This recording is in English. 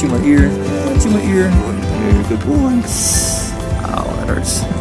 chew my ear. Chew my ear. Good boy. Ow, that hurts.